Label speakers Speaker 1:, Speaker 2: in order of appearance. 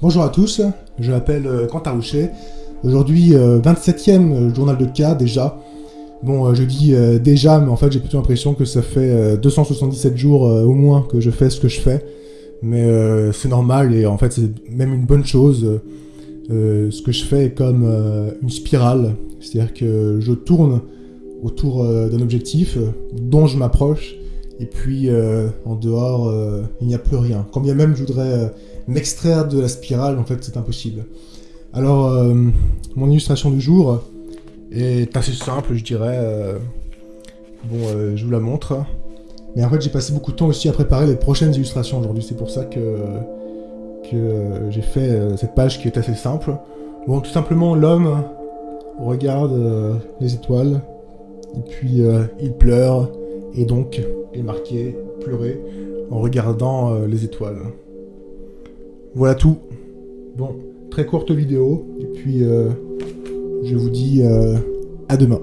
Speaker 1: Bonjour à tous, je m'appelle euh, Quentin Rouchet. Aujourd'hui, 27e journal de cas déjà. Bon, je dis déjà, mais en fait j'ai plutôt l'impression que ça fait 277 jours au moins que je fais ce que je fais. Mais c'est normal et en fait c'est même une bonne chose. ce que je fais est comme une spirale, c'est-à-dire que je tourne autour d'un objectif dont je m'approche et puis euh, en dehors, euh, il n'y a plus rien. Quand bien même je voudrais euh, m'extraire de la spirale, en fait c'est impossible. Alors, mon illustration du jour est assez simple, je dirais. bon, je vous la montre. Mais en fait, j'ai passé beaucoup de temps aussi à préparer les prochaines illustrations aujourd'hui. C'est pour ça que, que j'ai fait cette page qui est assez simple. Bon, tout simplement, l'homme regarde les étoiles, et puis il pleure, et donc est marqué pleurer en regardant euh, les étoiles. Voilà tout. Bon, très courte vidéo, et puis euh, je vous dis euh, à demain.